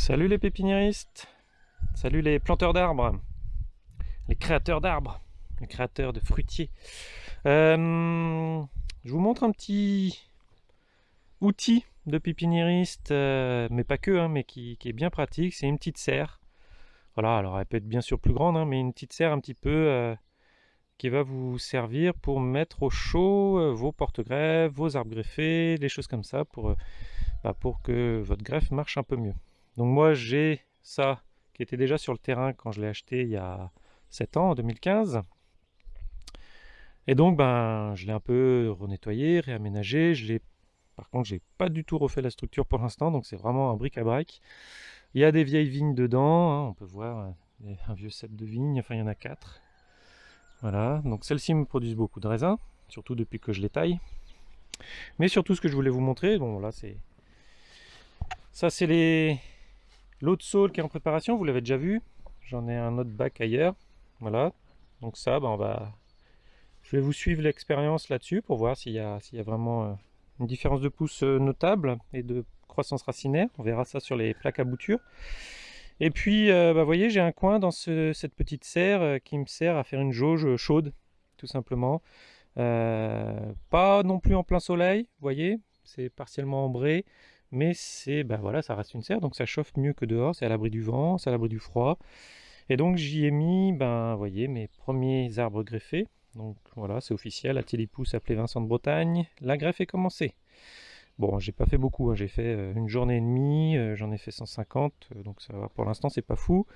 Salut les pépiniéristes, salut les planteurs d'arbres, les créateurs d'arbres, les créateurs de fruitiers. Euh, je vous montre un petit outil de pépiniériste, euh, mais pas que, hein, mais qui, est bien pratique. C'est une petite serre. Voilà, alors elle peut être bien sûr plus grande, hein, mais une petite serre un petit peu euh, qui va vous servir pour mettre au chaud vos porte-greffes, vos arbres greffés, des choses comme ça pour, bah, pour que votre greffe marche un peu mieux. Donc moi j'ai ça qui était déjà sur le terrain quand je l'ai acheté il y a 7 ans, en 2015. Et donc ben je l'ai un peu renettoyé, réaménagé. Je par contre j'ai pas du tout refait la structure pour l'instant, donc c'est vraiment un bric-à-brac. Il y a des vieilles vignes dedans, hein. on peut voir euh, un vieux cep de vigne, enfin il y en a 4. Voilà, donc celles-ci me produisent beaucoup de raisins, surtout depuis que je les taille. Mais surtout ce que je voulais vous montrer, bon là c'est... Ça c'est les, L'autre saule qui est en préparation, vous l'avez déjà vu. J'en ai un autre bac ailleurs. Voilà. Donc ça, ben on va... Je vais vous suivre l'expérience là-dessus pour voir s'il y, a, y a vraiment euh, une différence de pouce euh, notable et de croissance racinaire. On verra ça sur les plaques à bouture. Et puis, euh, bah, vous voyez, j'ai un coin dans cette petite serre qui me sert à faire une jauge chaude, tout simplement. pas non plus en plein soleil, vous voyez, c'est partiellement ambré mais c'est ben voilà ça reste une serre donc ça chauffe mieux que dehors c'est à l'abri du vent c'est à l'abri du froid. Et donc j'y ai mis ben voyez mes premiers arbres greffés. Donc voilà c'est officiel Télépousse appelé Vincent de Bretagne. La greffe est commencée. Bon j'ai pas fait beaucoup hein. j'ai fait euh, une journée et demie euh, j'en ai fait 150 euh, donc ça va pour l'instant c'est pas fou.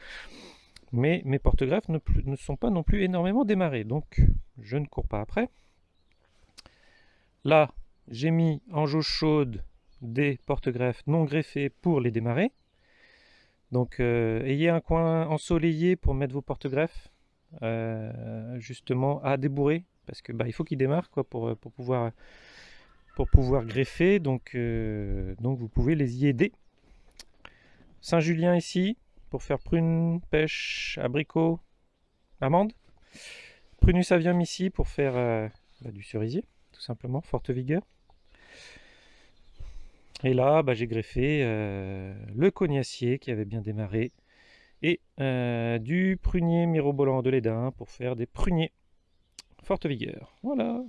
Mais mes porte-greffes ne, ne sont pas non plus énormément démarrés donc je ne cours pas après. Là j'ai mis en jauge chaude des porte-greffes non greffés pour les démarrer. Donc euh, ayez un coin ensoleillé pour mettre vos porte-greffes euh, justement à débourrer parce que bah, il faut qu'ils démarrent quoi pour, pour, pouvoir greffer donc, euh, donc vous pouvez les y aider. Saint-Julien ici pour faire prune, pêche, abricot, amande. Prunus avium ici pour faire bah, du cerisier tout simplement, forte vigueur. Et là, bah, j'ai greffé euh, le cognacier qui avait bien démarré et euh, du prunier mirobolant de l'édin pour faire des pruniers forte vigueur. Voilà